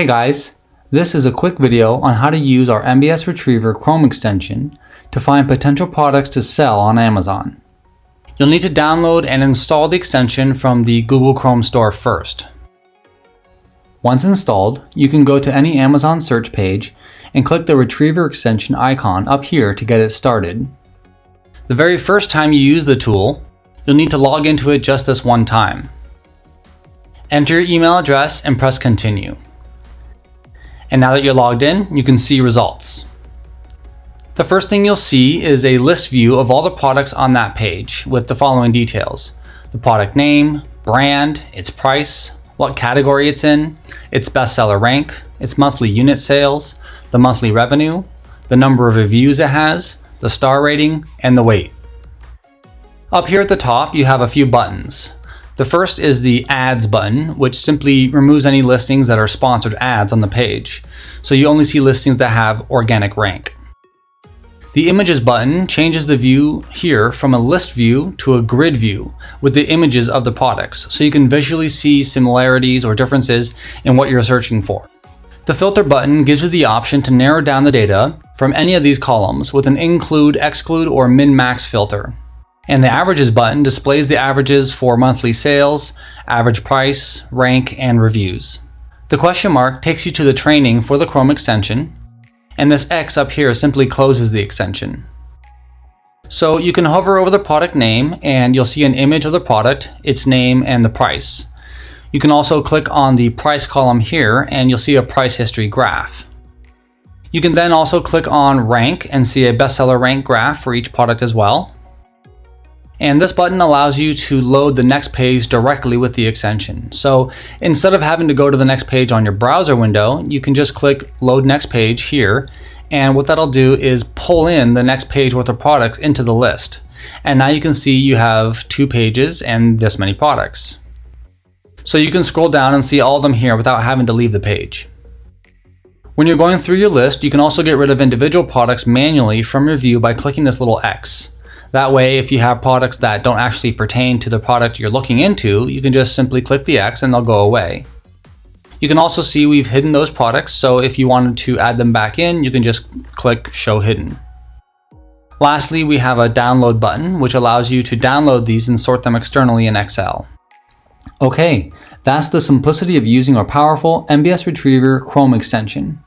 Hey guys, this is a quick video on how to use our MBS Retriever Chrome extension to find potential products to sell on Amazon. You'll need to download and install the extension from the Google Chrome store first. Once installed, you can go to any Amazon search page and click the Retriever extension icon up here to get it started. The very first time you use the tool, you'll need to log into it just this one time. Enter your email address and press continue. And now that you're logged in, you can see results. The first thing you'll see is a list view of all the products on that page with the following details. The product name, brand, its price, what category it's in, its bestseller rank, its monthly unit sales, the monthly revenue, the number of reviews it has, the star rating, and the weight. Up here at the top, you have a few buttons. The first is the ads button, which simply removes any listings that are sponsored ads on the page. So you only see listings that have organic rank. The images button changes the view here from a list view to a grid view with the images of the products, so you can visually see similarities or differences in what you're searching for. The filter button gives you the option to narrow down the data from any of these columns with an include, exclude, or min-max filter. And the averages button displays the averages for monthly sales, average price, rank, and reviews. The question mark takes you to the training for the Chrome extension, and this X up here simply closes the extension. So you can hover over the product name and you'll see an image of the product, its name, and the price. You can also click on the price column here and you'll see a price history graph. You can then also click on rank and see a bestseller rank graph for each product as well. And this button allows you to load the next page directly with the extension. So instead of having to go to the next page on your browser window, you can just click load next page here. And what that'll do is pull in the next page worth of products into the list. And now you can see you have two pages and this many products. So you can scroll down and see all of them here without having to leave the page. When you're going through your list, you can also get rid of individual products manually from your view by clicking this little X. That way, if you have products that don't actually pertain to the product you're looking into, you can just simply click the X and they'll go away. You can also see we've hidden those products, so if you wanted to add them back in, you can just click Show Hidden. Lastly, we have a download button, which allows you to download these and sort them externally in Excel. Okay, that's the simplicity of using our powerful MBS Retriever Chrome extension.